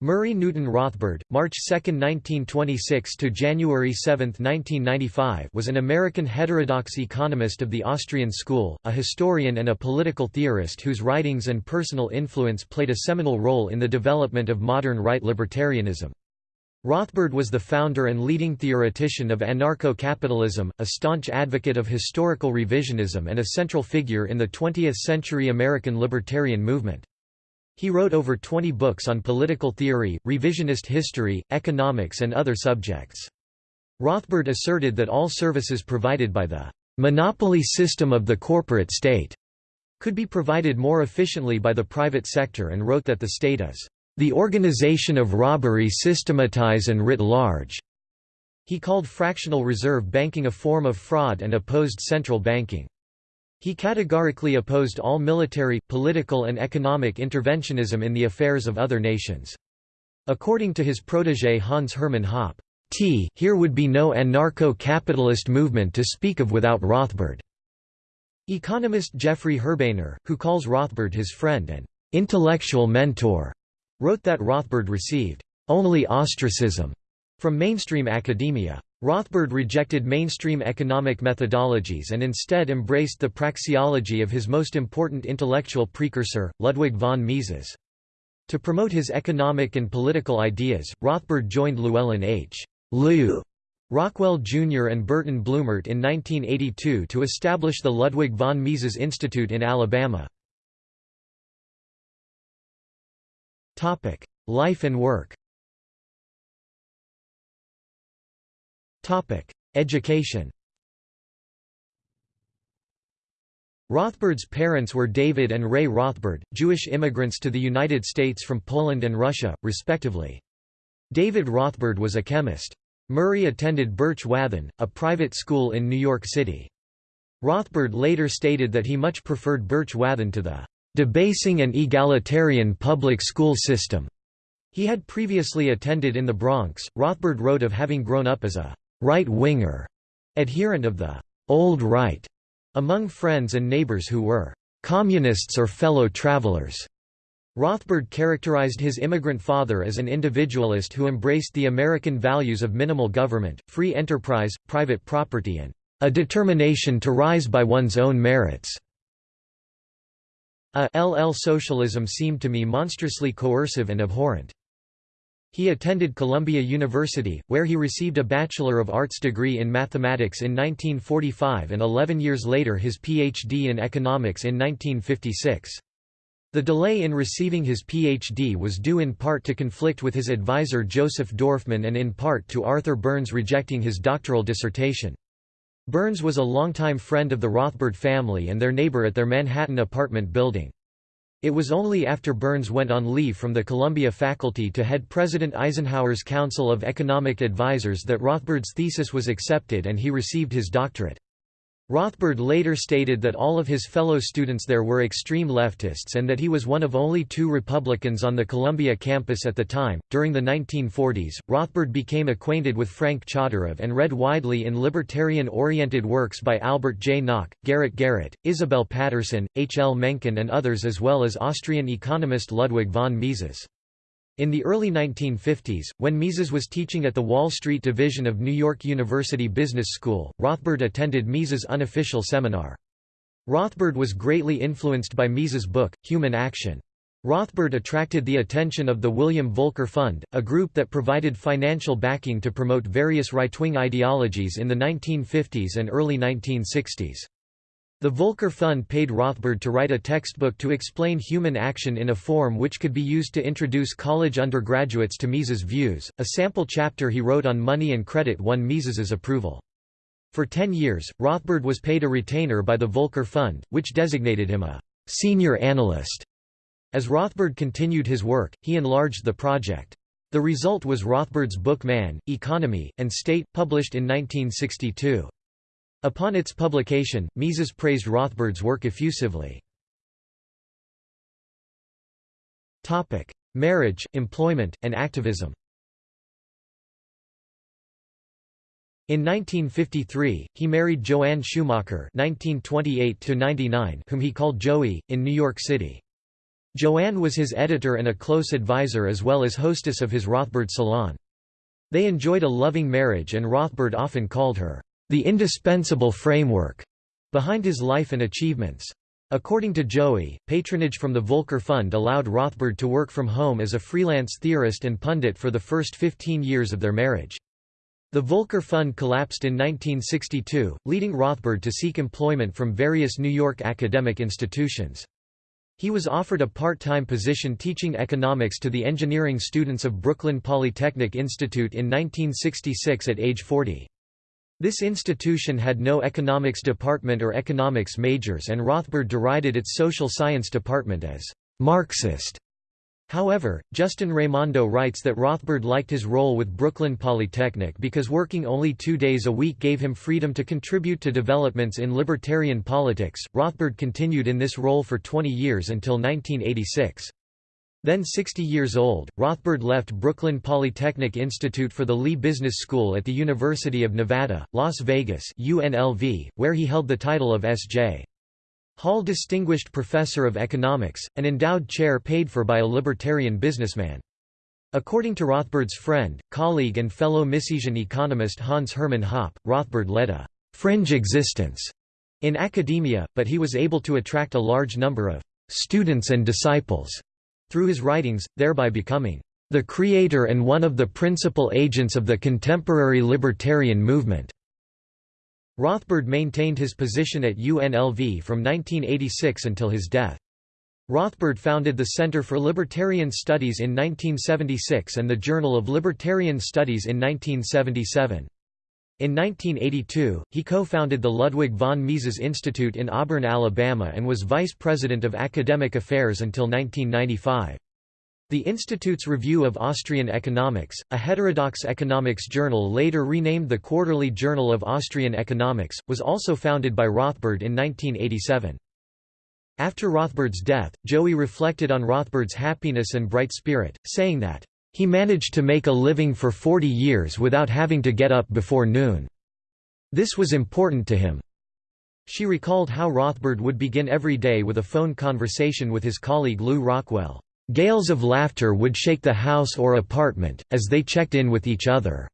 Murray Newton Rothbard, March 2, 1926 to January 7, 1995, was an American heterodox economist of the Austrian school, a historian and a political theorist whose writings and personal influence played a seminal role in the development of modern right libertarianism. Rothbard was the founder and leading theoretician of anarcho-capitalism, a staunch advocate of historical revisionism and a central figure in the 20th-century American libertarian movement. He wrote over 20 books on political theory, revisionist history, economics and other subjects. Rothbard asserted that all services provided by the monopoly system of the corporate state could be provided more efficiently by the private sector and wrote that the state is the organization of robbery systematize and writ large. He called fractional reserve banking a form of fraud and opposed central banking. He categorically opposed all military, political and economic interventionism in the affairs of other nations. According to his protégé Hans Hermann Hoppe, T here would be no anarcho-capitalist movement to speak of without Rothbard. Economist Jeffrey Herbener, who calls Rothbard his friend and intellectual mentor, wrote that Rothbard received only ostracism from mainstream academia. Rothbard rejected mainstream economic methodologies and instead embraced the praxeology of his most important intellectual precursor, Ludwig von Mises. To promote his economic and political ideas, Rothbard joined Llewellyn H. Lew Rockwell Jr. and Burton Blumert in 1982 to establish the Ludwig von Mises Institute in Alabama. Life and work Education Rothbard's parents were David and Rae Rothbard, Jewish immigrants to the United States from Poland and Russia, respectively. David Rothbard was a chemist. Murray attended Birch Wathen, a private school in New York City. Rothbard later stated that he much preferred Birch Wathen to the debasing and egalitarian public school system. He had previously attended in the Bronx. Rothbard wrote of having grown up as a right-winger, adherent of the old right, among friends and neighbors who were communists or fellow travelers. Rothbard characterized his immigrant father as an individualist who embraced the American values of minimal government, free enterprise, private property and a determination to rise by one's own merits. A LL socialism seemed to me monstrously coercive and abhorrent. He attended Columbia University, where he received a Bachelor of Arts degree in mathematics in 1945 and 11 years later his Ph.D. in economics in 1956. The delay in receiving his Ph.D. was due in part to conflict with his advisor Joseph Dorfman and in part to Arthur Burns rejecting his doctoral dissertation. Burns was a longtime friend of the Rothbard family and their neighbor at their Manhattan apartment building. It was only after Burns went on leave from the Columbia faculty to head President Eisenhower's Council of Economic Advisers that Rothbard's thesis was accepted and he received his doctorate. Rothbard later stated that all of his fellow students there were extreme leftists and that he was one of only two Republicans on the Columbia campus at the time. During the 1940s, Rothbard became acquainted with Frank Chodorov and read widely in libertarian oriented works by Albert J. Nock, Garrett Garrett, Isabel Paterson, H. L. Mencken, and others, as well as Austrian economist Ludwig von Mises. In the early 1950s, when Mises was teaching at the Wall Street Division of New York University Business School, Rothbard attended Mises' unofficial seminar. Rothbard was greatly influenced by Mises' book, Human Action. Rothbard attracted the attention of the William Volker Fund, a group that provided financial backing to promote various right-wing ideologies in the 1950s and early 1960s. The Volker Fund paid Rothbard to write a textbook to explain human action in a form which could be used to introduce college undergraduates to Mises' views. A sample chapter he wrote on money and credit won Mises's approval. For ten years, Rothbard was paid a retainer by the Volker Fund, which designated him a senior analyst. As Rothbard continued his work, he enlarged the project. The result was Rothbard's book Man, Economy, and State, published in 1962. Upon its publication, Mises praised Rothbard's work effusively. Marriage, employment, and activism In 1953, he married Joanne Schumacher (1928–99), whom he called Joey, in New York City. Joanne was his editor and a close advisor as well as hostess of his Rothbard salon. They enjoyed a loving marriage and Rothbard often called her, "...the indispensable framework," behind his life and achievements. According to Joey, patronage from the Volker Fund allowed Rothbard to work from home as a freelance theorist and pundit for the first 15 years of their marriage. The Volker Fund collapsed in 1962, leading Rothbard to seek employment from various New York academic institutions. He was offered a part-time position teaching economics to the engineering students of Brooklyn Polytechnic Institute in 1966 at age 40. This institution had no economics department or economics majors and Rothbard derided its social science department as «Marxist». However, Justin Raimondo writes that Rothbard liked his role with Brooklyn Polytechnic because working only two days a week gave him freedom to contribute to developments in libertarian politics. Rothbard continued in this role for 20 years until 1986. Then 60 years old, Rothbard left Brooklyn Polytechnic Institute for the Lee Business School at the University of Nevada, Las Vegas UNLV, where he held the title of S.J. Hall Distinguished Professor of Economics, an endowed chair paid for by a libertarian businessman. According to Rothbard's friend, colleague and fellow Misesian economist Hans Hermann Hoppe, Rothbard led a «fringe existence» in academia, but he was able to attract a large number of «students and disciples» through his writings, thereby becoming «the creator and one of the principal agents of the contemporary libertarian movement». Rothbard maintained his position at UNLV from 1986 until his death. Rothbard founded the Center for Libertarian Studies in 1976 and the Journal of Libertarian Studies in 1977. In 1982, he co-founded the Ludwig von Mises Institute in Auburn, Alabama and was vice president of academic affairs until 1995. The Institute's Review of Austrian Economics, a heterodox economics journal later renamed the Quarterly Journal of Austrian Economics, was also founded by Rothbard in 1987. After Rothbard's death, Joey reflected on Rothbard's happiness and bright spirit, saying that, "...he managed to make a living for 40 years without having to get up before noon. This was important to him." She recalled how Rothbard would begin every day with a phone conversation with his colleague Lew Rockwell. Gales of laughter would shake the house or apartment, as they checked in with each other.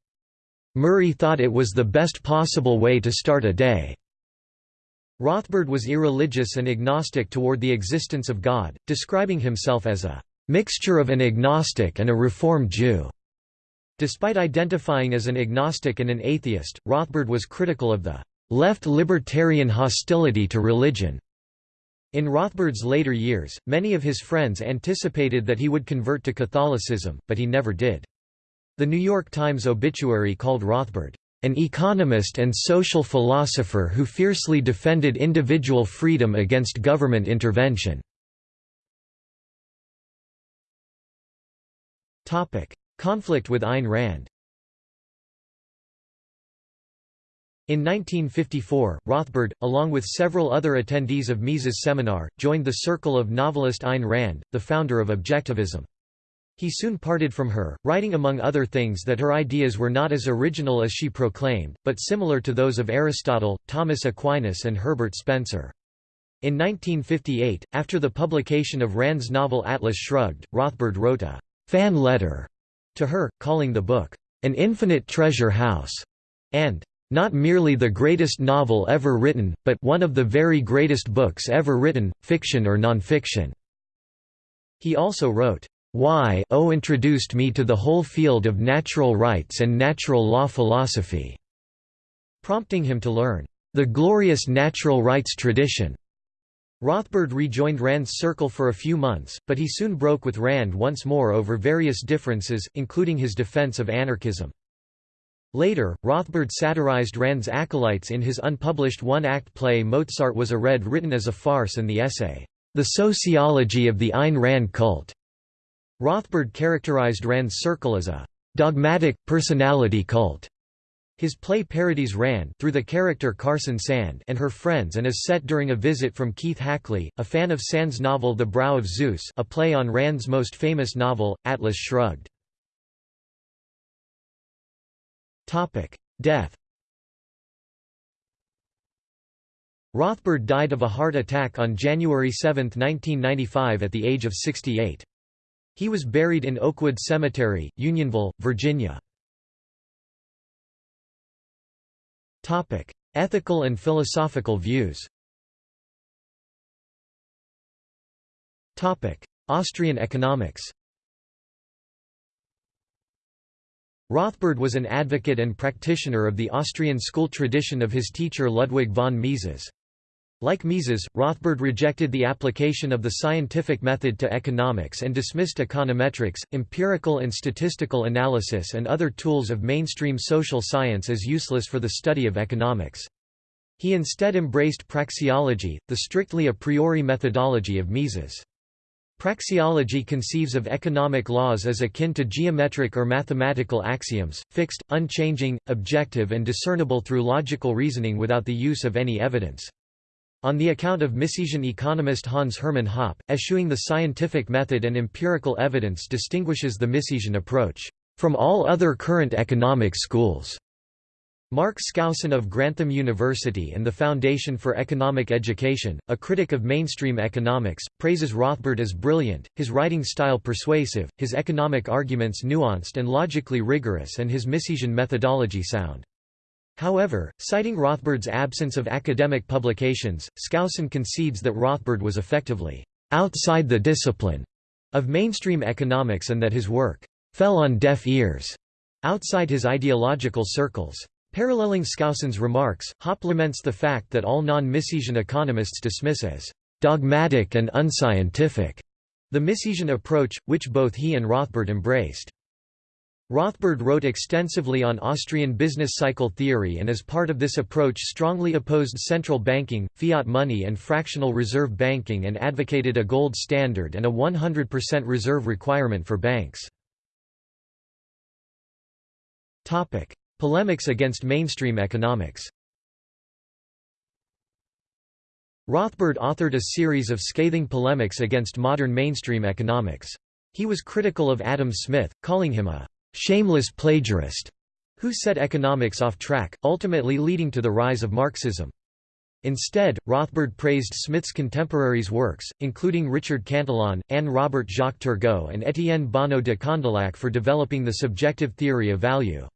Murray thought it was the best possible way to start a day. Rothbard was irreligious and agnostic toward the existence of God, describing himself as a mixture of an agnostic and a Reform Jew. Despite identifying as an agnostic and an atheist, Rothbard was critical of the left libertarian hostility to religion in Rothbard's later years, many of his friends anticipated that he would convert to Catholicism, but he never did. The New York Times obituary called Rothbard, "...an economist and social philosopher who fiercely defended individual freedom against government intervention." Conflict with Ayn Rand In 1954, Rothbard, along with several other attendees of Mises' seminar, joined the circle of novelist Ayn Rand, the founder of Objectivism. He soon parted from her, writing among other things that her ideas were not as original as she proclaimed, but similar to those of Aristotle, Thomas Aquinas and Herbert Spencer. In 1958, after the publication of Rand's novel Atlas Shrugged, Rothbard wrote a «fan letter» to her, calling the book, «an infinite treasure house» and not merely the greatest novel ever written, but one of the very greatest books ever written, fiction or nonfiction." He also wrote, "'Why O introduced me to the whole field of natural rights and natural law philosophy", prompting him to learn, "'the glorious natural rights tradition' Rothbard rejoined Rand's circle for a few months, but he soon broke with Rand once more over various differences, including his defense of anarchism. Later, Rothbard satirized Rand's acolytes in his unpublished one-act play Mozart Was a Red written as a farce and the essay, The Sociology of the Ayn Rand Cult. Rothbard characterized Rand's circle as a dogmatic, personality cult. His play parodies Rand through the character Carson Sand and her friends and is set during a visit from Keith Hackley, a fan of Sand's novel The Brow of Zeus a play on Rand's most famous novel, Atlas Shrugged. Death. Rothbard died of a heart attack on January 7, 1995 at the age of 68. He was buried in Oakwood Cemetery, Unionville, Virginia. Ethical and philosophical views. Topic: Austrian economics. Rothbard was an advocate and practitioner of the Austrian school tradition of his teacher Ludwig von Mises. Like Mises, Rothbard rejected the application of the scientific method to economics and dismissed econometrics, empirical and statistical analysis and other tools of mainstream social science as useless for the study of economics. He instead embraced praxeology, the strictly a priori methodology of Mises. Praxeology conceives of economic laws as akin to geometric or mathematical axioms, fixed, unchanging, objective and discernible through logical reasoning without the use of any evidence. On the account of Misesian economist Hans Hermann Hoppe, eschewing the scientific method and empirical evidence distinguishes the Misesian approach from all other current economic schools. Mark Skousen of Grantham University and the Foundation for Economic Education, a critic of mainstream economics, praises Rothbard as brilliant, his writing style persuasive, his economic arguments nuanced and logically rigorous and his Misesian methodology sound. However, citing Rothbard's absence of academic publications, Skousen concedes that Rothbard was effectively outside the discipline of mainstream economics and that his work fell on deaf ears outside his ideological circles. Paralleling Skousen's remarks, Hoppe laments the fact that all non-Misesian economists dismiss as «dogmatic and unscientific» the Misesian approach, which both he and Rothbard embraced. Rothbard wrote extensively on Austrian business cycle theory and as part of this approach strongly opposed central banking, fiat money and fractional reserve banking and advocated a gold standard and a 100% reserve requirement for banks. Polemics against mainstream economics Rothbard authored a series of scathing polemics against modern mainstream economics. He was critical of Adam Smith, calling him a «shameless plagiarist» who set economics off track, ultimately leading to the rise of Marxism. Instead, Rothbard praised Smith's contemporaries' works, including Richard Cantillon, Anne Robert Jacques Turgot and Étienne Bonnot de Condillac for developing the subjective theory of value.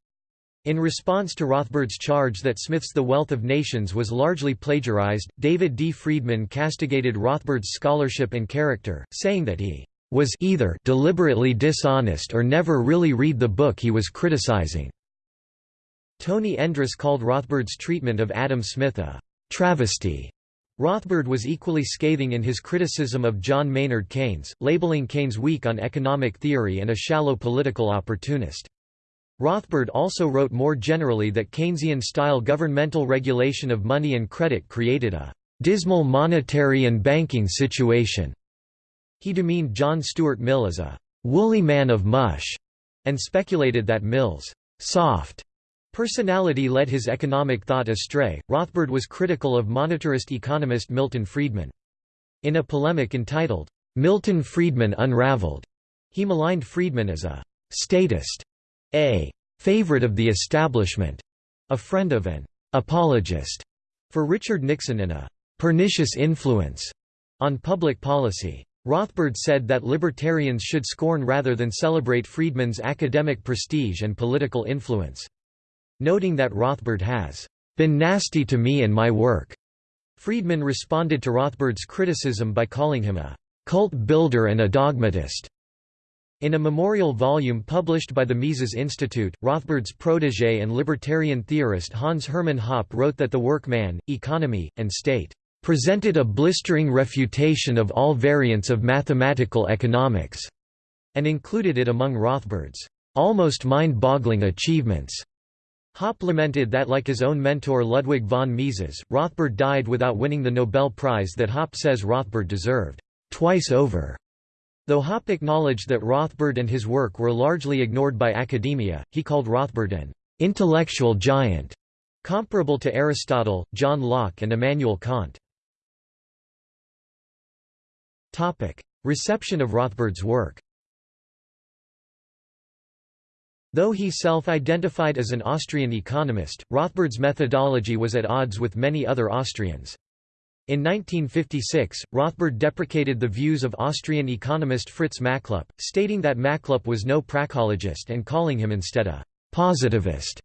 In response to Rothbard's charge that Smith's The Wealth of Nations was largely plagiarized, David D. Friedman castigated Rothbard's scholarship and character, saying that he was either deliberately dishonest or never really read the book he was criticizing. Tony Endres called Rothbard's treatment of Adam Smith a travesty. Rothbard was equally scathing in his criticism of John Maynard Keynes, labeling Keynes weak on economic theory and a shallow political opportunist. Rothbard also wrote more generally that Keynesian-style governmental regulation of money and credit created a «dismal monetary and banking situation». He demeaned John Stuart Mill as a «woolly man of mush» and speculated that Mill's «soft» personality led his economic thought astray. Rothbard was critical of monetarist economist Milton Friedman. In a polemic entitled, Milton Friedman Unraveled, he maligned Friedman as a statist a favorite of the establishment, a friend of an apologist for Richard Nixon and a pernicious influence on public policy. Rothbard said that libertarians should scorn rather than celebrate Friedman's academic prestige and political influence. Noting that Rothbard has been nasty to me and my work, Friedman responded to Rothbard's criticism by calling him a cult builder and a dogmatist. In a memorial volume published by the Mises Institute, Rothbard's protégé and libertarian theorist Hans Hermann Hoppe wrote that the work Man, Economy, and State presented a blistering refutation of all variants of mathematical economics, and included it among Rothbard's almost mind-boggling achievements. Hoppe lamented that like his own mentor Ludwig von Mises, Rothbard died without winning the Nobel Prize that Hoppe says Rothbard deserved twice over. Though Hoppe acknowledged that Rothbard and his work were largely ignored by academia, he called Rothbard an intellectual giant, comparable to Aristotle, John Locke and Immanuel Kant. Reception of Rothbard's work Though he self-identified as an Austrian economist, Rothbard's methodology was at odds with many other Austrians. In 1956, Rothbard deprecated the views of Austrian economist Fritz Machlup, stating that Machlup was no praxeologist and calling him instead a «positivist»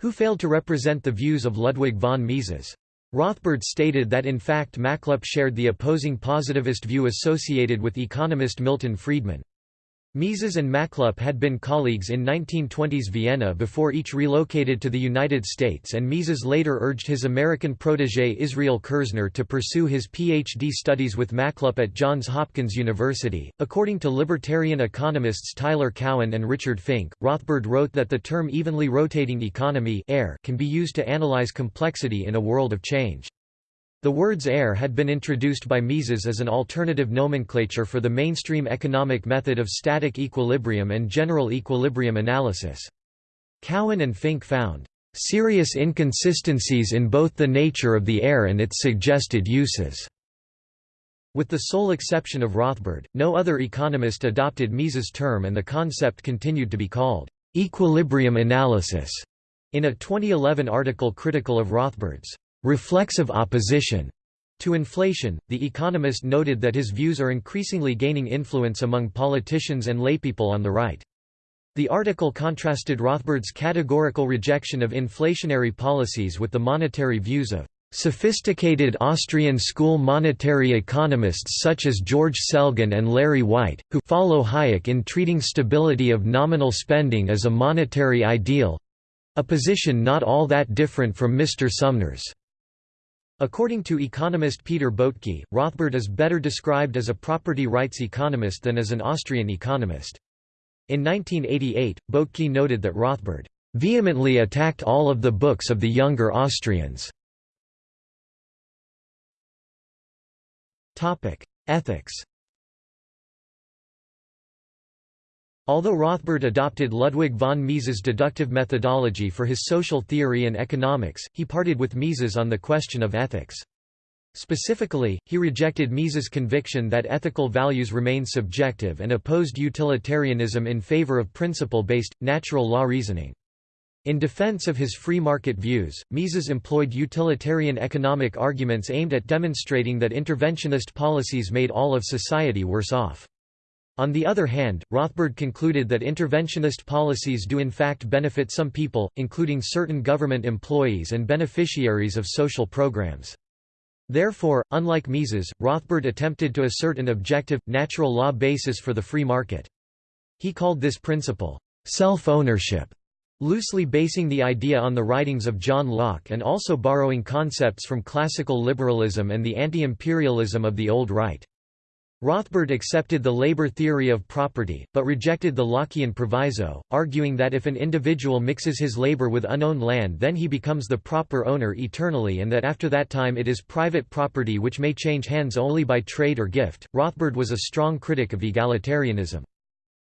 who failed to represent the views of Ludwig von Mises. Rothbard stated that in fact Machlup shared the opposing positivist view associated with economist Milton Friedman. Mises and Machlup had been colleagues in 1920s Vienna before each relocated to the United States and Mises later urged his American protégé Israel Kirzner to pursue his PhD studies with Machlup at Johns Hopkins University. According to libertarian economists Tyler Cowen and Richard Fink, Rothbard wrote that the term evenly rotating economy can be used to analyze complexity in a world of change. The words air had been introduced by Mises as an alternative nomenclature for the mainstream economic method of static equilibrium and general equilibrium analysis. Cowen and Fink found serious inconsistencies in both the nature of the air and its suggested uses. With the sole exception of Rothbard, no other economist adopted Mises' term and the concept continued to be called equilibrium analysis. In a 2011 article critical of Rothbard's reflexive opposition to inflation, The Economist noted that his views are increasingly gaining influence among politicians and laypeople on the right. The article contrasted Rothbard's categorical rejection of inflationary policies with the monetary views of sophisticated Austrian school monetary economists such as George Selgin and Larry White, who follow Hayek in treating stability of nominal spending as a monetary ideal—a position not all that different from Mr. Sumner's. According to economist Peter Boettke, Rothbard is better described as a property rights economist than as an Austrian economist. In 1988, Boettke noted that Rothbard vehemently attacked all of the books of the younger Austrians. Ethics Although Rothbard adopted Ludwig von Mises' deductive methodology for his social theory and economics, he parted with Mises on the question of ethics. Specifically, he rejected Mises' conviction that ethical values remain subjective and opposed utilitarianism in favor of principle-based, natural law reasoning. In defense of his free market views, Mises employed utilitarian economic arguments aimed at demonstrating that interventionist policies made all of society worse off. On the other hand, Rothbard concluded that interventionist policies do in fact benefit some people, including certain government employees and beneficiaries of social programs. Therefore, unlike Mises, Rothbard attempted to assert an objective, natural law basis for the free market. He called this principle, self-ownership, loosely basing the idea on the writings of John Locke and also borrowing concepts from classical liberalism and the anti-imperialism of the Old Right. Rothbard accepted the labor theory of property, but rejected the Lockean proviso, arguing that if an individual mixes his labor with unowned land then he becomes the proper owner eternally and that after that time it is private property which may change hands only by trade or gift. Rothbard was a strong critic of egalitarianism.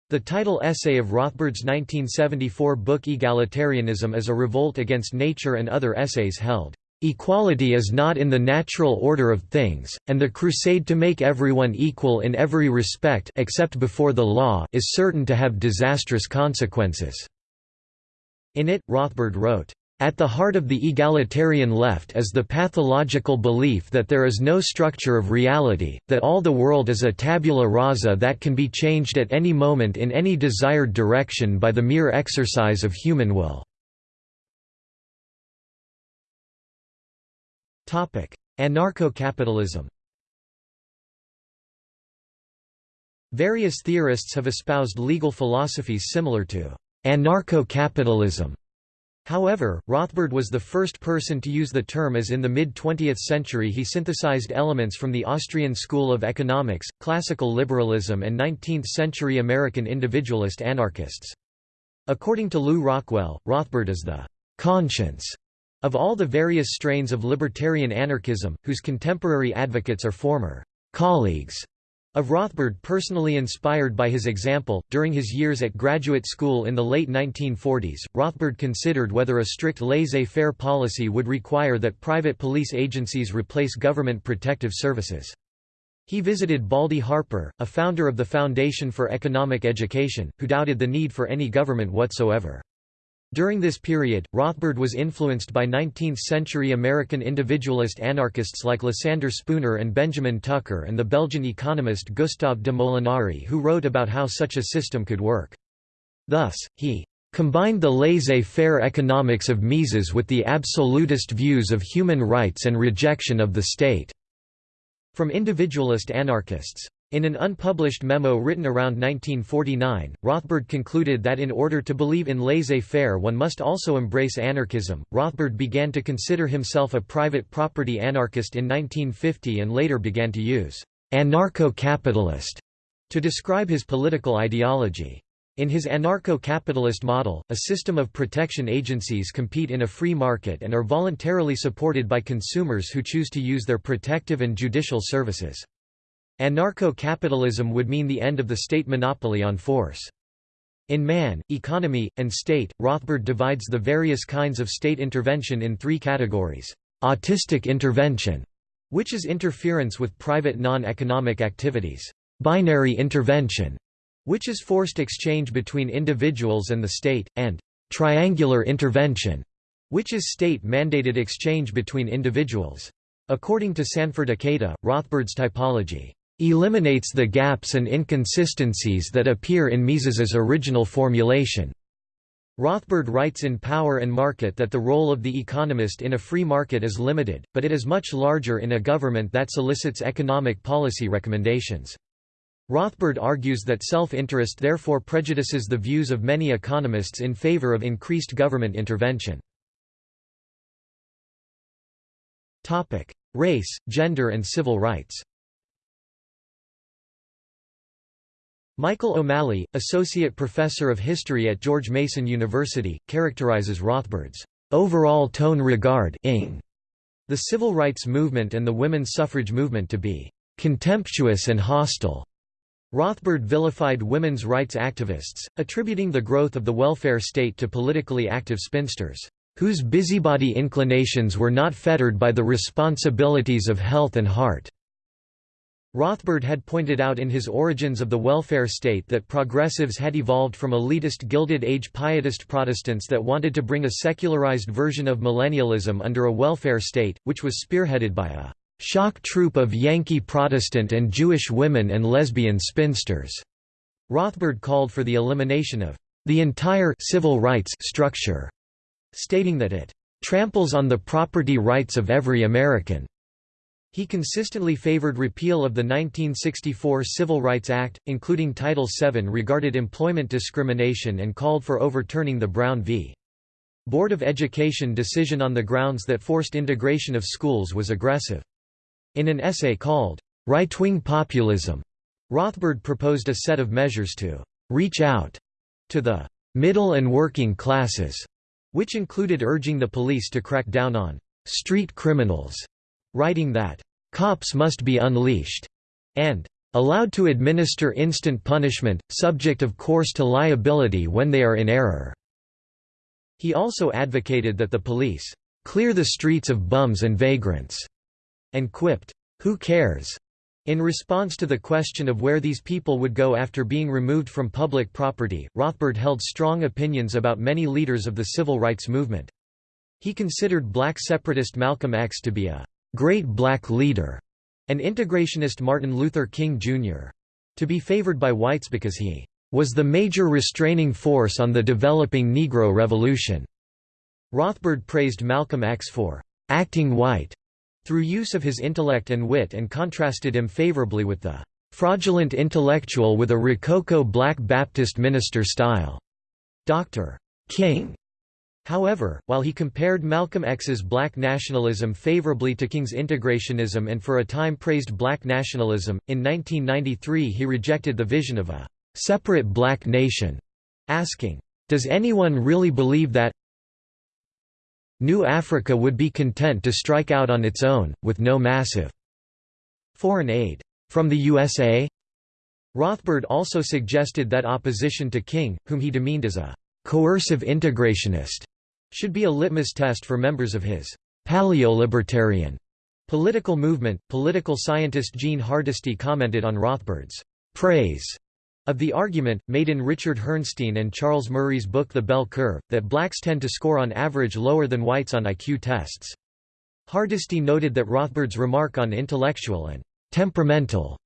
The title essay of Rothbard's 1974 book Egalitarianism is a revolt against nature and other essays held Equality is not in the natural order of things, and the crusade to make everyone equal in every respect except before the law is certain to have disastrous consequences." In it, Rothbard wrote, "...at the heart of the egalitarian left is the pathological belief that there is no structure of reality, that all the world is a tabula rasa that can be changed at any moment in any desired direction by the mere exercise of human will." Anarcho-capitalism Various theorists have espoused legal philosophies similar to anarcho-capitalism. However, Rothbard was the first person to use the term as in the mid-20th century he synthesized elements from the Austrian school of economics, classical liberalism and 19th-century American individualist anarchists. According to Lew Rockwell, Rothbard is the conscience of all the various strains of libertarian anarchism, whose contemporary advocates are former colleagues of Rothbard personally inspired by his example, during his years at graduate school in the late 1940s, Rothbard considered whether a strict laissez-faire policy would require that private police agencies replace government protective services. He visited Baldy Harper, a founder of the Foundation for Economic Education, who doubted the need for any government whatsoever. During this period, Rothbard was influenced by 19th-century American individualist anarchists like Lysander Spooner and Benjamin Tucker and the Belgian economist Gustave de Molinari who wrote about how such a system could work. Thus, he combined the laissez-faire economics of Mises with the absolutist views of human rights and rejection of the state." From individualist anarchists. In an unpublished memo written around 1949, Rothbard concluded that in order to believe in laissez-faire one must also embrace anarchism. Rothbard began to consider himself a private property anarchist in 1950 and later began to use anarcho-capitalist to describe his political ideology. In his anarcho-capitalist model, a system of protection agencies compete in a free market and are voluntarily supported by consumers who choose to use their protective and judicial services. Anarcho-capitalism would mean the end of the state monopoly on force. In Man, Economy, and State, Rothbard divides the various kinds of state intervention in three categories. Autistic intervention, which is interference with private non-economic activities. Binary intervention, which is forced exchange between individuals and the state, and triangular intervention, which is state-mandated exchange between individuals. According to Sanford Ikeda, Rothbard's typology eliminates the gaps and inconsistencies that appear in Mises's original formulation. Rothbard writes in Power and Market that the role of the economist in a free market is limited, but it is much larger in a government that solicits economic policy recommendations. Rothbard argues that self-interest therefore prejudices the views of many economists in favor of increased government intervention. Race, gender and civil rights Michael O'Malley, Associate Professor of History at George Mason University, characterizes Rothbard's overall tone regard the civil rights movement and the women's suffrage movement to be contemptuous and hostile. Rothbard vilified women's rights activists, attributing the growth of the welfare state to politically active spinsters, whose busybody inclinations were not fettered by the responsibilities of health and heart. Rothbard had pointed out in his Origins of the Welfare State that progressives had evolved from elitist Gilded Age pietist Protestants that wanted to bring a secularized version of millennialism under a welfare state, which was spearheaded by a shock troop of Yankee Protestant and Jewish women and lesbian spinsters. Rothbard called for the elimination of the entire civil rights structure, stating that it tramples on the property rights of every American. He consistently favored repeal of the 1964 Civil Rights Act, including Title VII regarded employment discrimination and called for overturning the Brown v. Board of Education decision on the grounds that forced integration of schools was aggressive. In an essay called, Right-Wing Populism, Rothbard proposed a set of measures to reach out to the middle and working classes, which included urging the police to crack down on street criminals writing that, "...cops must be unleashed," and "...allowed to administer instant punishment, subject of course to liability when they are in error." He also advocated that the police, "...clear the streets of bums and vagrants," and quipped, "...who cares?" In response to the question of where these people would go after being removed from public property, Rothbard held strong opinions about many leaders of the civil rights movement. He considered black separatist Malcolm X to be a great black leader, and integrationist Martin Luther King, Jr. to be favored by whites because he was the major restraining force on the developing Negro Revolution. Rothbard praised Malcolm X for acting white through use of his intellect and wit and contrasted him favorably with the fraudulent intellectual with a Rococo Black Baptist minister style. Dr. King However, while he compared Malcolm X's black nationalism favorably to King's integrationism and for a time praised black nationalism, in 1993 he rejected the vision of a «separate black nation», asking, "'Does anyone really believe that New Africa would be content to strike out on its own, with no massive foreign aid from the USA?" Rothbard also suggested that opposition to King, whom he demeaned as a coercive integrationist, should be a litmus test for members of his paleo-libertarian political movement. Political scientist Jean Hardisty commented on Rothbard's praise Of the argument, made in Richard Herrnstein and Charles Murray's book The Bell Curve, that blacks tend to score on average lower than whites on IQ tests. Hardisty noted that Rothbard's remark on intellectual and temperamental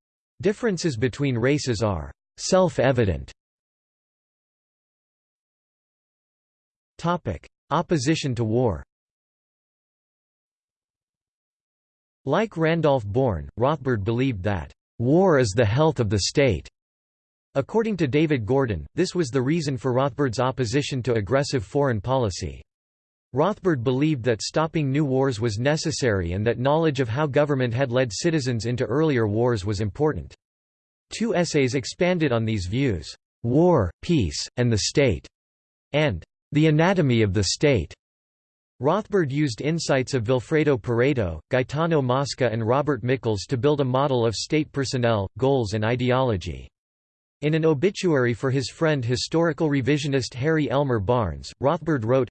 differences between races are self-evident. Opposition to war Like Randolph Bourne, Rothbard believed that, "...war is the health of the state." According to David Gordon, this was the reason for Rothbard's opposition to aggressive foreign policy. Rothbard believed that stopping new wars was necessary and that knowledge of how government had led citizens into earlier wars was important. Two essays expanded on these views, "'War, Peace, and the State' and "'The Anatomy of the State' Rothbard used insights of Vilfredo Pareto, Gaetano Mosca and Robert Michels to build a model of state personnel, goals and ideology. In an obituary for his friend historical revisionist Harry Elmer Barnes, Rothbard wrote,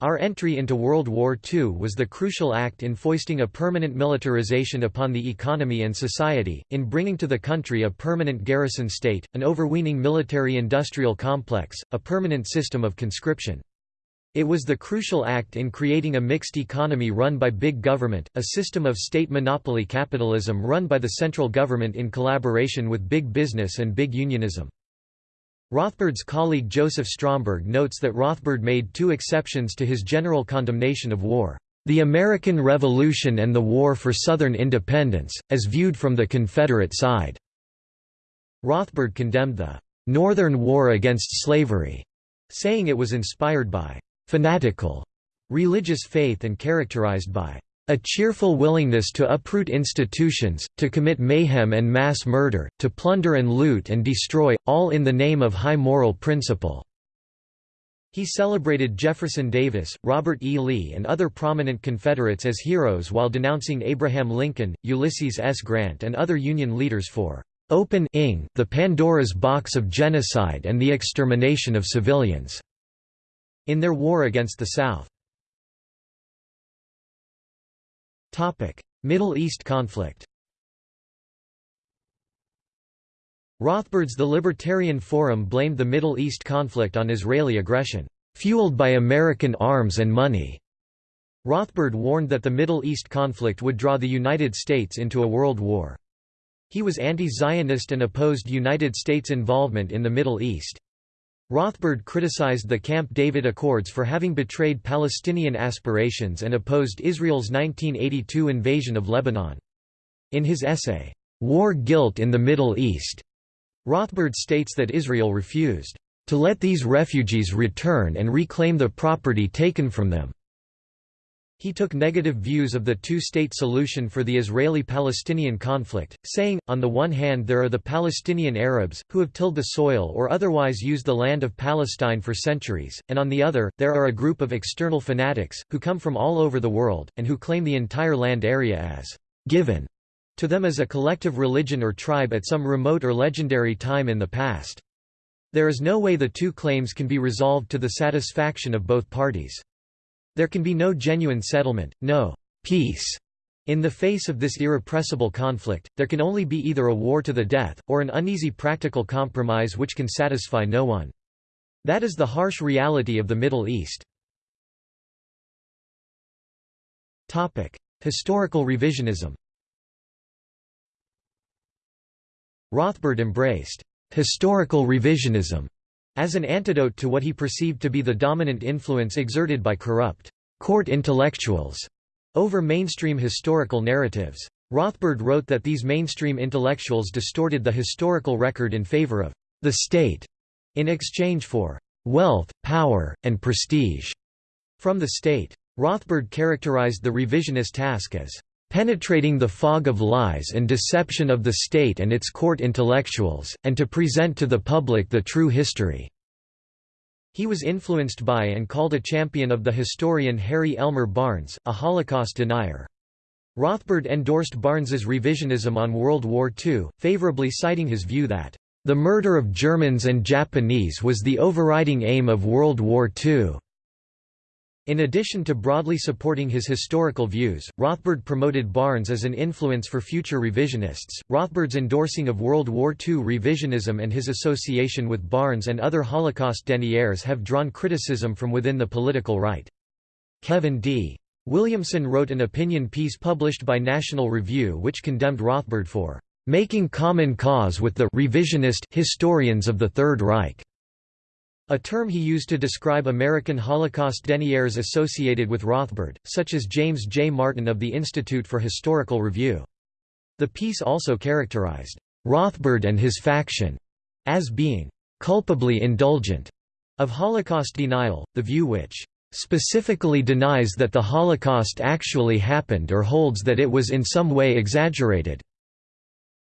our entry into World War II was the crucial act in foisting a permanent militarization upon the economy and society, in bringing to the country a permanent garrison state, an overweening military-industrial complex, a permanent system of conscription. It was the crucial act in creating a mixed economy run by big government, a system of state monopoly capitalism run by the central government in collaboration with big business and big unionism. Rothbard's colleague Joseph Stromberg notes that Rothbard made two exceptions to his general condemnation of war. The American Revolution and the War for Southern Independence, as viewed from the Confederate side. Rothbard condemned the Northern War against slavery, saying it was inspired by fanatical religious faith and characterized by a cheerful willingness to uproot institutions, to commit mayhem and mass murder, to plunder and loot and destroy, all in the name of high moral principle." He celebrated Jefferson Davis, Robert E. Lee and other prominent Confederates as heroes while denouncing Abraham Lincoln, Ulysses S. Grant and other Union leaders for opening the Pandora's box of genocide and the extermination of civilians in their war against the South. Middle East conflict Rothbard's The Libertarian Forum blamed the Middle East conflict on Israeli aggression, "...fueled by American arms and money." Rothbard warned that the Middle East conflict would draw the United States into a world war. He was anti-Zionist and opposed United States involvement in the Middle East. Rothbard criticized the Camp David Accords for having betrayed Palestinian aspirations and opposed Israel's 1982 invasion of Lebanon. In his essay, War Guilt in the Middle East, Rothbard states that Israel refused to let these refugees return and reclaim the property taken from them. He took negative views of the two-state solution for the Israeli-Palestinian conflict, saying, on the one hand there are the Palestinian Arabs, who have tilled the soil or otherwise used the land of Palestine for centuries, and on the other, there are a group of external fanatics, who come from all over the world, and who claim the entire land area as given to them as a collective religion or tribe at some remote or legendary time in the past. There is no way the two claims can be resolved to the satisfaction of both parties. There can be no genuine settlement, no peace. In the face of this irrepressible conflict, there can only be either a war to the death, or an uneasy practical compromise which can satisfy no one. That is the harsh reality of the Middle East. Historical revisionism Rothbard embraced historical revisionism as an antidote to what he perceived to be the dominant influence exerted by corrupt court intellectuals over mainstream historical narratives. Rothbard wrote that these mainstream intellectuals distorted the historical record in favor of the state in exchange for wealth, power, and prestige from the state. Rothbard characterized the revisionist task as penetrating the fog of lies and deception of the state and its court intellectuals, and to present to the public the true history." He was influenced by and called a champion of the historian Harry Elmer Barnes, a Holocaust denier. Rothbard endorsed Barnes's revisionism on World War II, favorably citing his view that, "...the murder of Germans and Japanese was the overriding aim of World War II." In addition to broadly supporting his historical views, Rothbard promoted Barnes as an influence for future revisionists. Rothbard's endorsing of World War II revisionism and his association with Barnes and other Holocaust deniers have drawn criticism from within the political right. Kevin D. Williamson wrote an opinion piece published by National Review which condemned Rothbard for making common cause with the revisionist historians of the Third Reich. A term he used to describe American Holocaust deniers associated with Rothbard, such as James J. Martin of the Institute for Historical Review. The piece also characterized Rothbard and his faction as being culpably indulgent of Holocaust denial, the view which specifically denies that the Holocaust actually happened or holds that it was in some way exaggerated.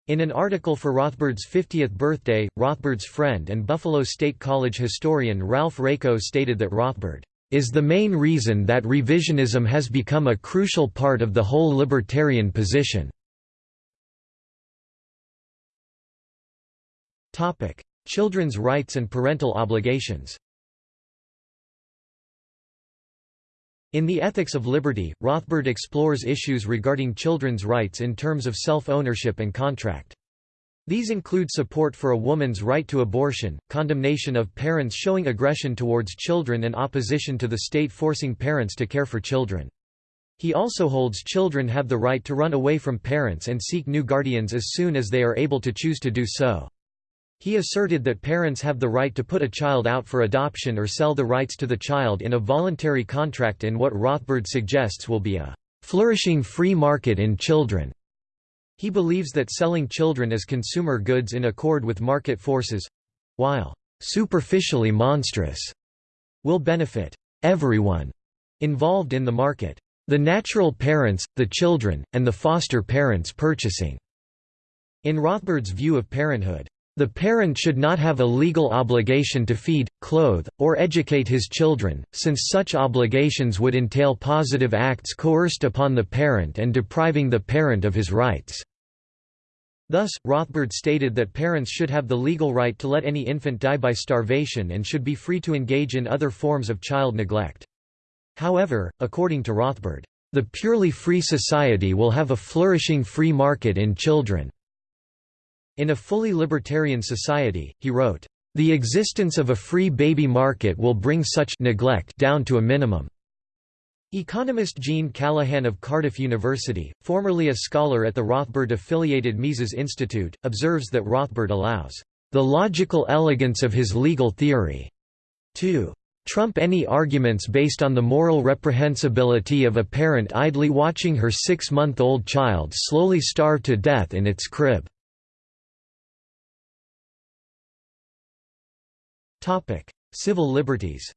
In an article for Rothbard's 50th birthday, Rothbard's friend and Buffalo State College historian Ralph Raico stated that Rothbard is the main reason that revisionism has become a crucial part of the whole libertarian position. Children's rights and parental obligations In The Ethics of Liberty, Rothbard explores issues regarding children's rights in terms of self-ownership and contract. These include support for a woman's right to abortion, condemnation of parents showing aggression towards children and opposition to the state forcing parents to care for children. He also holds children have the right to run away from parents and seek new guardians as soon as they are able to choose to do so. He asserted that parents have the right to put a child out for adoption or sell the rights to the child in a voluntary contract in what Rothbard suggests will be a flourishing free market in children. He believes that selling children as consumer goods in accord with market forces—while superficially monstrous, will benefit everyone involved in the market. The natural parents, the children, and the foster parents purchasing. In Rothbard's view of parenthood, the parent should not have a legal obligation to feed, clothe, or educate his children, since such obligations would entail positive acts coerced upon the parent and depriving the parent of his rights. Thus, Rothbard stated that parents should have the legal right to let any infant die by starvation and should be free to engage in other forms of child neglect. However, according to Rothbard, the purely free society will have a flourishing free market in children. In a fully libertarian society, he wrote, "...the existence of a free baby market will bring such neglect down to a minimum." Economist Gene Callahan of Cardiff University, formerly a scholar at the Rothbard-affiliated Mises Institute, observes that Rothbard allows, "...the logical elegance of his legal theory," to trump any arguments based on the moral reprehensibility of a parent idly watching her six-month-old child slowly starve to death in its crib. Civil liberties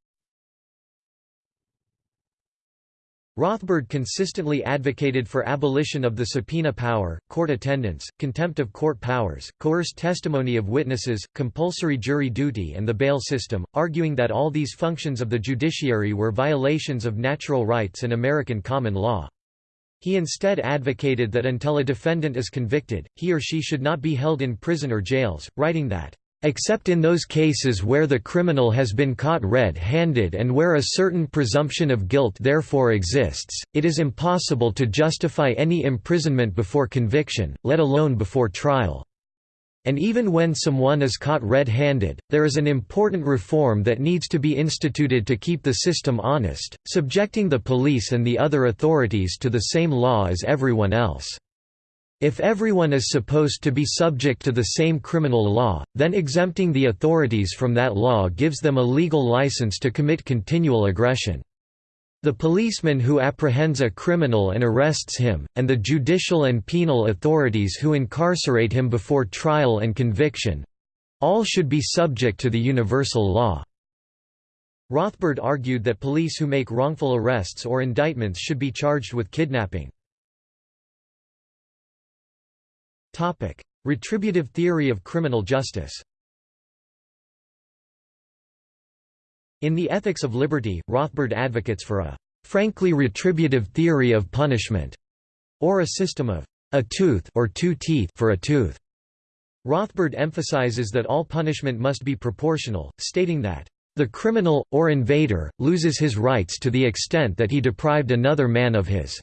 Rothbard consistently advocated for abolition of the subpoena power, court attendance, contempt of court powers, coerced testimony of witnesses, compulsory jury duty and the bail system, arguing that all these functions of the judiciary were violations of natural rights and American common law. He instead advocated that until a defendant is convicted, he or she should not be held in prison or jails, writing that Except in those cases where the criminal has been caught red-handed and where a certain presumption of guilt therefore exists, it is impossible to justify any imprisonment before conviction, let alone before trial. And even when someone is caught red-handed, there is an important reform that needs to be instituted to keep the system honest, subjecting the police and the other authorities to the same law as everyone else. If everyone is supposed to be subject to the same criminal law, then exempting the authorities from that law gives them a legal license to commit continual aggression. The policeman who apprehends a criminal and arrests him, and the judicial and penal authorities who incarcerate him before trial and conviction—all should be subject to the universal law. Rothbard argued that police who make wrongful arrests or indictments should be charged with kidnapping. Topic: Retributive theory of criminal justice. In The Ethics of Liberty, Rothbard advocates for a frankly retributive theory of punishment, or a system of a tooth or two teeth for a tooth. Rothbard emphasizes that all punishment must be proportional, stating that The criminal, or invader, loses his rights to the extent that he deprived another man of his."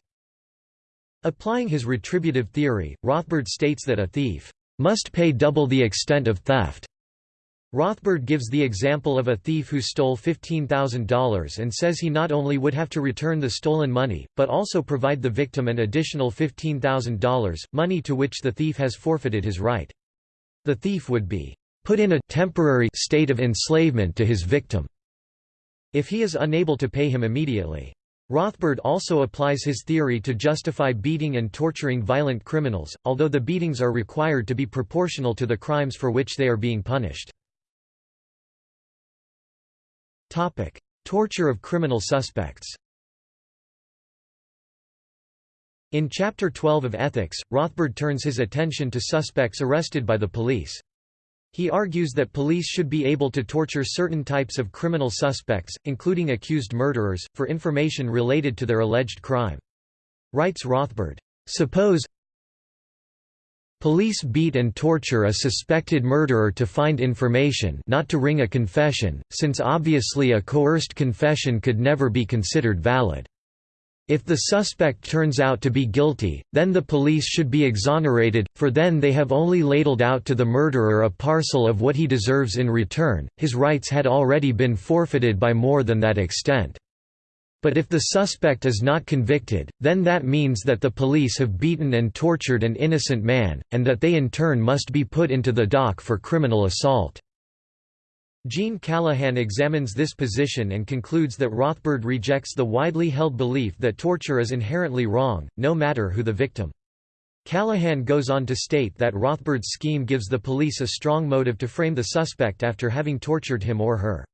Applying his retributive theory, Rothbard states that a thief must pay double the extent of theft. Rothbard gives the example of a thief who stole $15,000 and says he not only would have to return the stolen money, but also provide the victim an additional $15,000, money to which the thief has forfeited his right. The thief would be put in a temporary state of enslavement to his victim if he is unable to pay him immediately. Rothbard also applies his theory to justify beating and torturing violent criminals, although the beatings are required to be proportional to the crimes for which they are being punished. Topic: Torture of criminal suspects In Chapter 12 of Ethics, Rothbard turns his attention to suspects arrested by the police. He argues that police should be able to torture certain types of criminal suspects, including accused murderers, for information related to their alleged crime. Writes Rothbard, "...suppose Police beat and torture a suspected murderer to find information not to wring a confession, since obviously a coerced confession could never be considered valid. If the suspect turns out to be guilty, then the police should be exonerated, for then they have only ladled out to the murderer a parcel of what he deserves in return, his rights had already been forfeited by more than that extent. But if the suspect is not convicted, then that means that the police have beaten and tortured an innocent man, and that they in turn must be put into the dock for criminal assault. Gene Callahan examines this position and concludes that Rothbard rejects the widely held belief that torture is inherently wrong, no matter who the victim. Callahan goes on to state that Rothbard's scheme gives the police a strong motive to frame the suspect after having tortured him or her.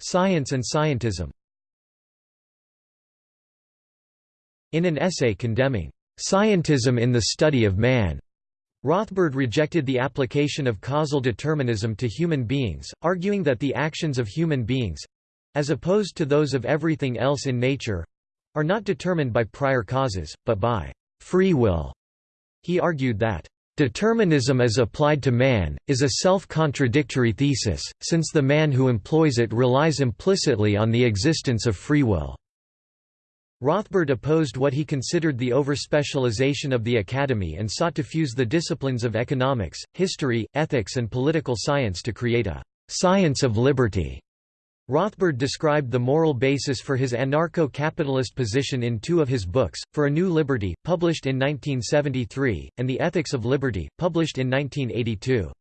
Science and scientism In an essay condemning scientism in the study of man, Rothbard rejected the application of causal determinism to human beings, arguing that the actions of human beings—as opposed to those of everything else in nature—are not determined by prior causes, but by free will. He argued that Determinism as applied to man, is a self-contradictory thesis, since the man who employs it relies implicitly on the existence of free will. Rothbard opposed what he considered the overspecialization of the academy and sought to fuse the disciplines of economics, history, ethics and political science to create a «science of liberty». Rothbard described the moral basis for his anarcho-capitalist position in two of his books, For a New Liberty, published in 1973, and The Ethics of Liberty, published in 1982.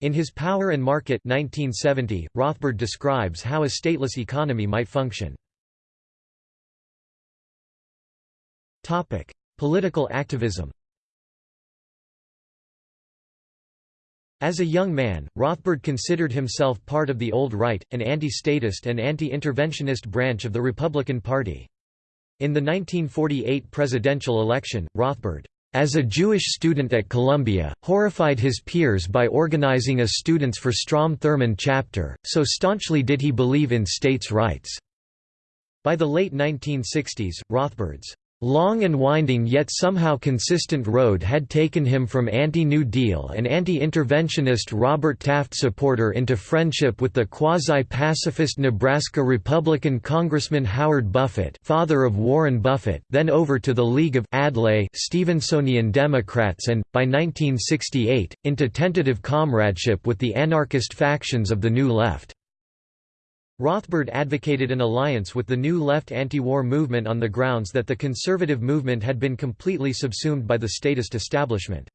In his Power and Market 1970, Rothbard describes how a stateless economy might function. Topic: Political activism. As a young man, Rothbard considered himself part of the old right, an anti-statist and anti-interventionist branch of the Republican Party. In the 1948 presidential election, Rothbard, as a Jewish student at Columbia, horrified his peers by organizing a Students for Strom Thurmond chapter, so staunchly did he believe in states' rights. By the late 1960s, Rothbard's long and winding yet somehow consistent road had taken him from anti-New Deal and anti-interventionist Robert Taft supporter into friendship with the quasi-pacifist Nebraska Republican Congressman Howard Buffett father of Warren Buffett then over to the League of Adlai Stevensonian Democrats and, by 1968, into tentative comradeship with the anarchist factions of the New Left. Rothbard advocated an alliance with the New Left anti-war movement on the grounds that the conservative movement had been completely subsumed by the statist establishment.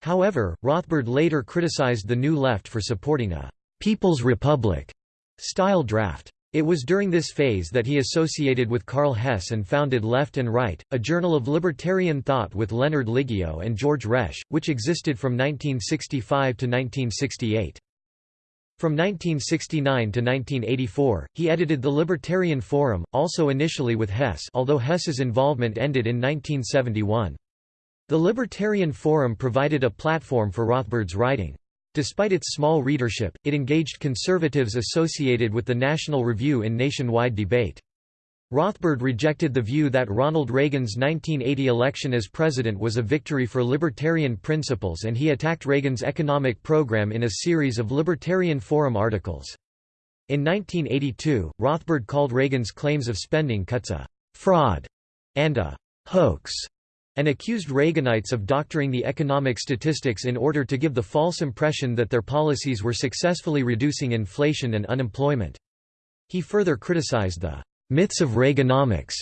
However, Rothbard later criticized the New Left for supporting a «People's Republic» style draft. It was during this phase that he associated with Karl Hess and founded Left and Right, a journal of libertarian thought with Leonard Liggio and George Resch, which existed from 1965 to 1968. From 1969 to 1984, he edited the Libertarian Forum, also initially with Hess although Hess's involvement ended in 1971. The Libertarian Forum provided a platform for Rothbard's writing. Despite its small readership, it engaged conservatives associated with the National Review in nationwide debate. Rothbard rejected the view that Ronald Reagan's 1980 election as president was a victory for libertarian principles and he attacked Reagan's economic program in a series of Libertarian Forum articles. In 1982, Rothbard called Reagan's claims of spending cuts a «fraud» and a «hoax» and accused Reaganites of doctoring the economic statistics in order to give the false impression that their policies were successfully reducing inflation and unemployment. He further criticized the Myths of Reaganomics.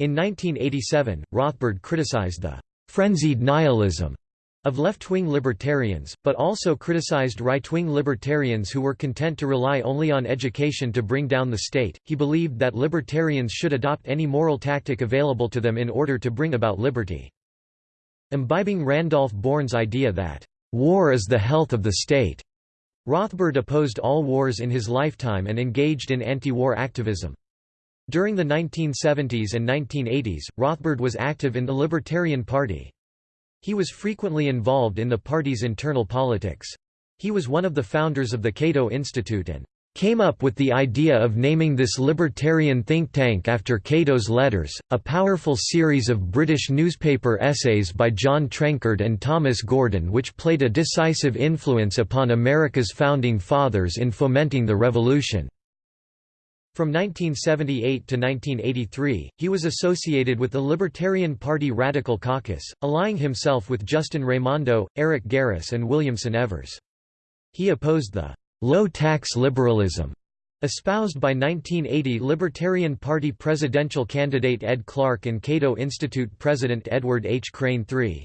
In 1987, Rothbard criticized the frenzied nihilism of left-wing libertarians, but also criticized right-wing libertarians who were content to rely only on education to bring down the state. He believed that libertarians should adopt any moral tactic available to them in order to bring about liberty. Imbibing Randolph Bourne's idea that war is the health of the state, Rothbard opposed all wars in his lifetime and engaged in anti-war activism. During the 1970s and 1980s, Rothbard was active in the Libertarian Party. He was frequently involved in the party's internal politics. He was one of the founders of the Cato Institute and came up with the idea of naming this libertarian think tank after Cato's Letters, a powerful series of British newspaper essays by John Trenchard and Thomas Gordon which played a decisive influence upon America's founding fathers in fomenting the revolution. From 1978 to 1983, he was associated with the Libertarian Party Radical Caucus, allying himself with Justin Raimondo, Eric Garris and Williamson Evers. He opposed the «low-tax liberalism» espoused by 1980 Libertarian Party presidential candidate Ed Clark and Cato Institute president Edward H. Crane III.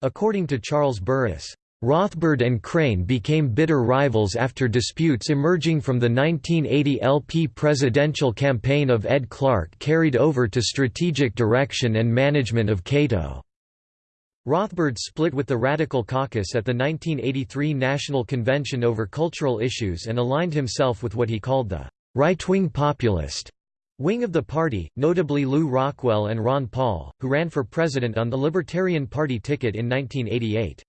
According to Charles Burris, Rothbard and Crane became bitter rivals after disputes emerging from the 1980 LP presidential campaign of Ed Clark carried over to strategic direction and management of Cato. Rothbard split with the Radical Caucus at the 1983 National Convention over cultural issues and aligned himself with what he called the right-wing populist wing of the party, notably Lew Rockwell and Ron Paul, who ran for president on the Libertarian Party ticket in 1988.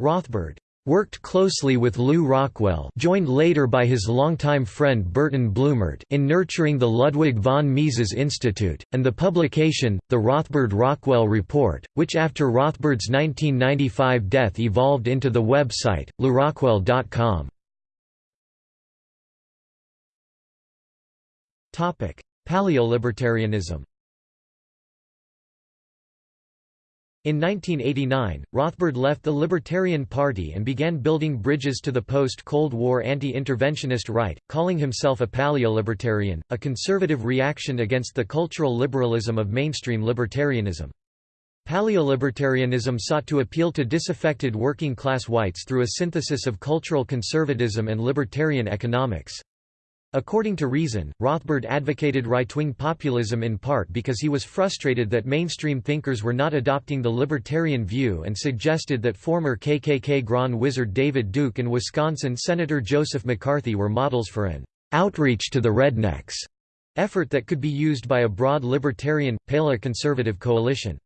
Rothbard worked closely with Lew Rockwell joined later by his longtime friend Burton Blumert in nurturing the Ludwig von Mises Institute, and the publication, the Rothbard-Rockwell Report, which after Rothbard's 1995 death evolved into the website, lewrockwell.com. Paleolibertarianism In 1989, Rothbard left the Libertarian Party and began building bridges to the post-Cold War anti-interventionist right, calling himself a paleolibertarian, a conservative reaction against the cultural liberalism of mainstream libertarianism. Paleolibertarianism sought to appeal to disaffected working-class whites through a synthesis of cultural conservatism and libertarian economics. According to Reason, Rothbard advocated right-wing populism in part because he was frustrated that mainstream thinkers were not adopting the libertarian view and suggested that former KKK Grand Wizard David Duke and Wisconsin Senator Joseph McCarthy were models for an outreach to the rednecks effort that could be used by a broad libertarian, paleo-conservative coalition.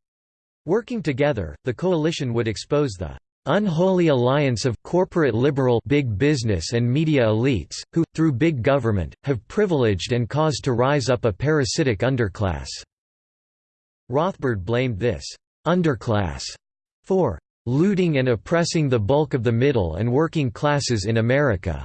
Working together, the coalition would expose the unholy alliance of corporate liberal big business and media elites, who, through big government, have privileged and caused to rise up a parasitic underclass." Rothbard blamed this «underclass» for «looting and oppressing the bulk of the middle and working classes in America».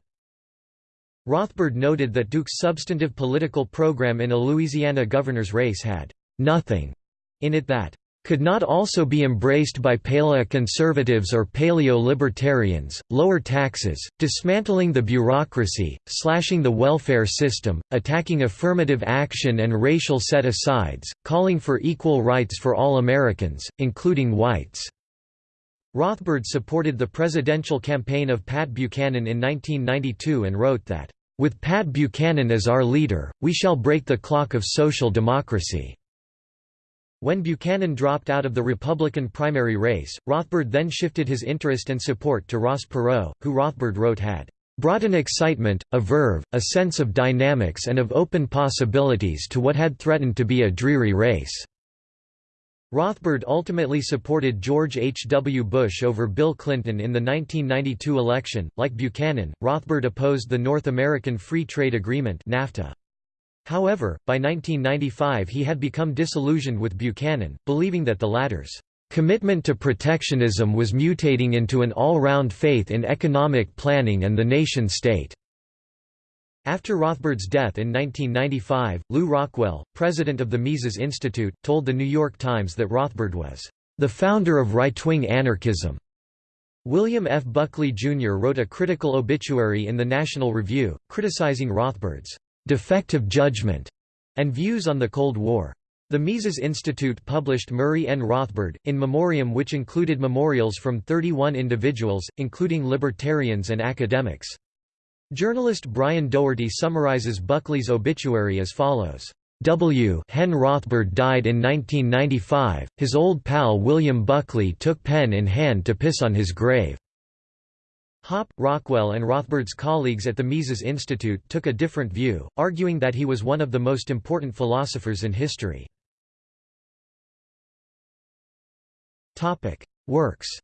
Rothbard noted that Duke's substantive political program in a Louisiana governor's race had «nothing» in it that could not also be embraced by paleo-conservatives or paleo-libertarians, lower taxes, dismantling the bureaucracy, slashing the welfare system, attacking affirmative action and racial set-asides, calling for equal rights for all Americans, including whites. Rothbard supported the presidential campaign of Pat Buchanan in 1992 and wrote that, "...with Pat Buchanan as our leader, we shall break the clock of social democracy." When Buchanan dropped out of the Republican primary race, Rothbard then shifted his interest and support to Ross Perot, who Rothbard wrote had brought an excitement, a verve, a sense of dynamics and of open possibilities to what had threatened to be a dreary race." Rothbard ultimately supported George H. W. Bush over Bill Clinton in the 1992 election. Like Buchanan, Rothbard opposed the North American Free Trade Agreement (NAFTA). However, by 1995 he had become disillusioned with Buchanan, believing that the latter's commitment to protectionism was mutating into an all-round faith in economic planning and the nation-state. After Rothbard's death in 1995, Lew Rockwell, president of the Mises Institute, told The New York Times that Rothbard was the founder of right-wing anarchism. William F. Buckley, Jr. wrote a critical obituary in the National Review, criticizing Rothbard's defective judgment and views on the Cold War. The Mises Institute published Murray N. Rothbard, in memoriam which included memorials from 31 individuals, including libertarians and academics. Journalist Brian Doherty summarizes Buckley's obituary as follows. W. Hen Rothbard died in 1995. His old pal William Buckley took pen in hand to piss on his grave. Hoppe, Rockwell and Rothbard's colleagues at the Mises Institute took a different view, arguing that he was one of the most important philosophers in history. Works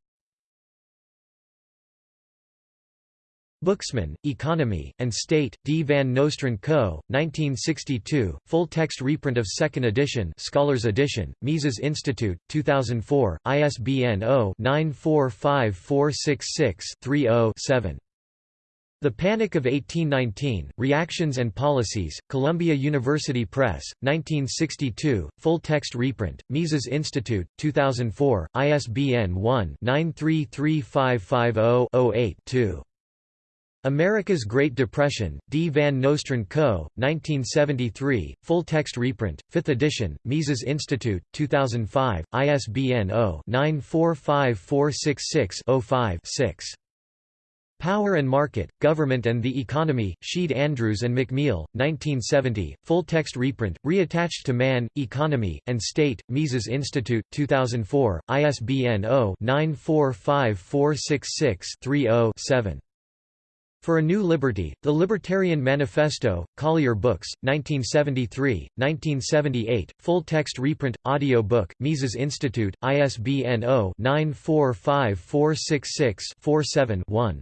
Booksman, Economy, and State, D. Van Nostrand Co., 1962, full-text reprint of 2nd edition Scholars edition, Mises Institute, 2004, ISBN 0-945466-30-7. The Panic of 1819, Reactions and Policies, Columbia University Press, 1962, full-text reprint, Mises Institute, 2004, ISBN 1-933550-08-2. America's Great Depression, D. Van Nostrand Co., 1973, full-text reprint, 5th edition, Mises Institute, 2005, ISBN 0-945466-05-6. Power and Market, Government and the Economy, Sheed Andrews and McMeel, 1970, full-text reprint, reattached to Man, Economy, and State, Mises Institute, 2004, ISBN 0-945466-30-7. For a New Liberty, The Libertarian Manifesto, Collier Books, 1973, 1978, full-text reprint, audio book, Mises Institute, ISBN 0-945466-47-1.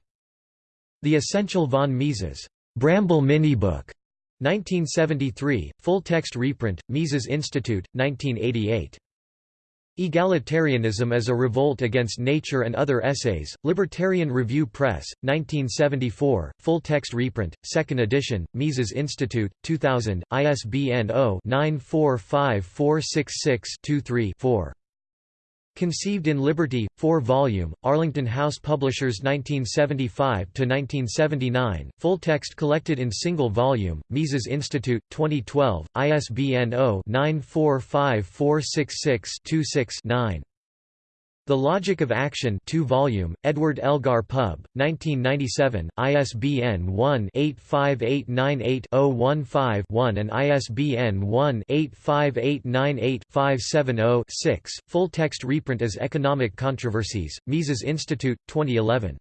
The Essential von Mises. Bramble Minibook. 1973, full-text reprint, Mises Institute, 1988. Egalitarianism as a Revolt Against Nature and Other Essays, Libertarian Review Press, 1974, full-text reprint, 2nd edition, Mises Institute, 2000, ISBN 0-945466-23-4. Conceived in Liberty, 4-volume, Arlington House Publishers 1975–1979, full text collected in single volume, Mises Institute, 2012, ISBN 0-945466-26-9. The Logic of Action 2 volume, Edward Elgar Pub, 1997, ISBN 1-85898-015-1 and ISBN 1-85898-570-6, full-text reprint as Economic Controversies, Mises Institute, 2011.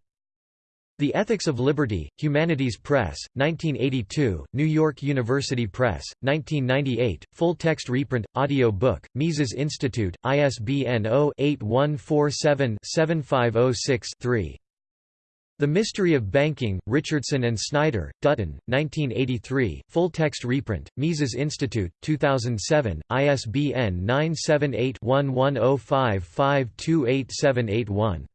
The Ethics of Liberty, Humanities Press, 1982, New York University Press, 1998, full-text reprint, audio book, Mises Institute, ISBN 0-8147-7506-3. The Mystery of Banking, Richardson and Snyder, Dutton, 1983, full-text reprint, Mises Institute, 2007, ISBN 978 1105 528781.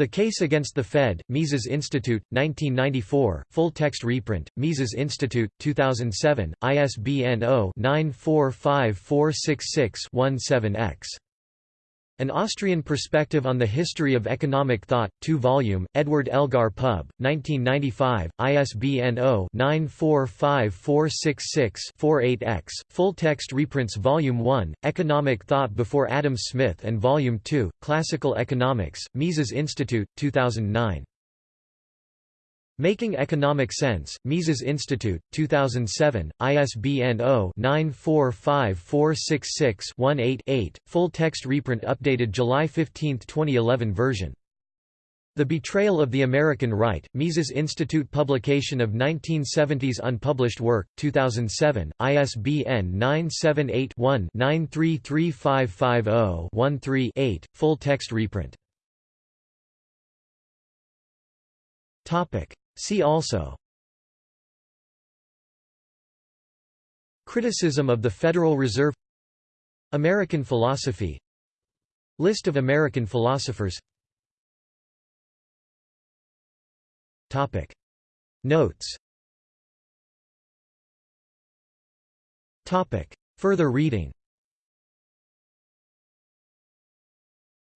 The Case Against the Fed, Mises Institute, 1994, full-text reprint, Mises Institute, 2007, ISBN 0-945466-17-X. An Austrian Perspective on the History of Economic Thought, 2-volume, Edward Elgar Pub, 1995, ISBN 0-945466-48-X, full-text reprints Volume 1, Economic Thought Before Adam Smith and Volume 2, Classical Economics, Mises Institute, 2009. Making Economic Sense, Mises Institute, 2007, ISBN 0-945466-18-8, full-text reprint updated July 15, 2011 version. The Betrayal of the American Right, Mises Institute publication of 1970s unpublished work, 2007, ISBN 978-1-933550-13-8, full-text reprint. See also Criticism of the Federal Reserve American philosophy List of American philosophers Topic. Notes Topic. Further reading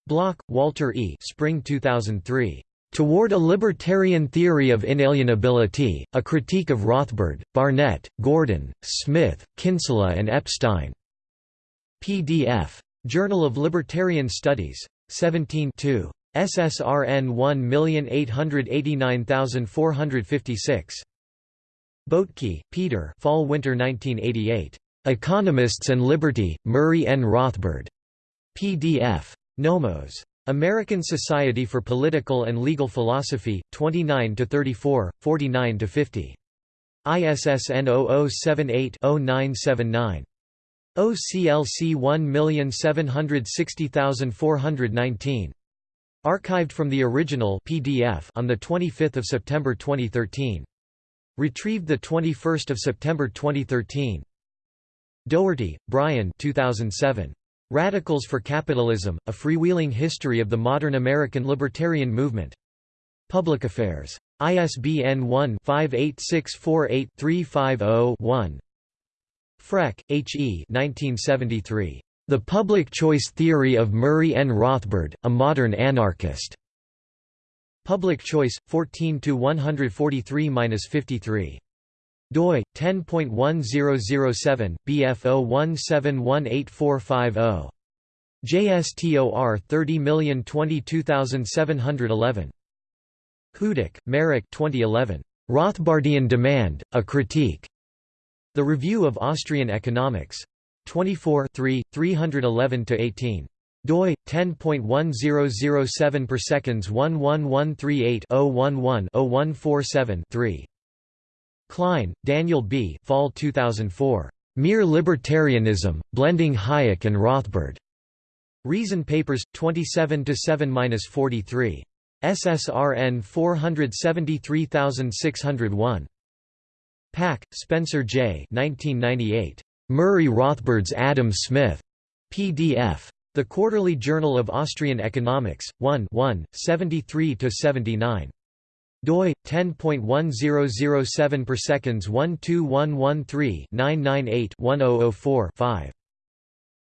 Block, Walter E. Spring 2003. Toward a Libertarian Theory of Inalienability, A Critique of Rothbard, Barnett, Gordon, Smith, Kinsella and Epstein. PDF. Journal of Libertarian Studies. 17 2. SSRN 1889456. Boettke, Peter Fall-Winter 1988. Economists and Liberty, Murray N. Rothbard. PDF. Nomos. American Society for Political and Legal Philosophy, 29 to 34, 49 to 50. ISSN 0078-0979. OCLC 1760419. Archived from the original PDF on 25 September 2013. Retrieved 21 September 2013. Doherty, Brian 2007. Radicals for Capitalism, A Freewheeling History of the Modern American Libertarian Movement. Public Affairs. ISBN 1-58648-350-1 Freck, H. E. 1973. The Public Choice Theory of Murray N. Rothbard, A Modern Anarchist. Public Choice, 14–143–53 doi 10.1007 bf01718450 JSTOR 30022711 Hudik, Marek 2011 Rothbardian Demand A Critique. The Review of Austrian Economics. 24 311 18 doi 10.1007 per seconds 11138 011 0147 3 Klein, Daniel B. Fall 2004. Mere Libertarianism, Blending Hayek and Rothbard. Reason Papers, 27 7-43. SSRN 473601. Pack, Spencer J. 1998. Murray Rothbard's Adam Smith. PDF. The Quarterly Journal of Austrian Economics, 1 1, 73–79 doi 10.1007 per seconds 12113 998 1004 5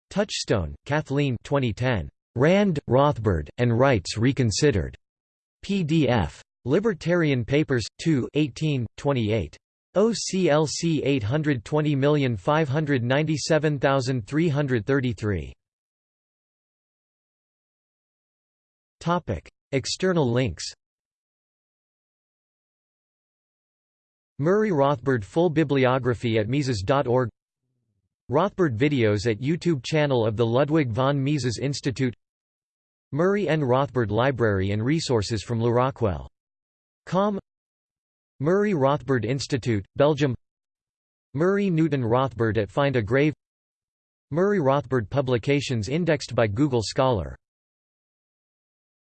Touchstone, Kathleen 2010 Rand, Rothbard, and Rights Reconsidered. PDF. Libertarian Papers, 2 18, 28. OCLC 820597333. External links Murray Rothbard Full bibliography at Mises.org Rothbard videos at YouTube channel of the Ludwig von Mises Institute. Murray N. Rothbard Library and resources from LewRockwell. Com. Murray Rothbard Institute, Belgium. Murray Newton Rothbard at Find a Grave. Murray Rothbard publications indexed by Google Scholar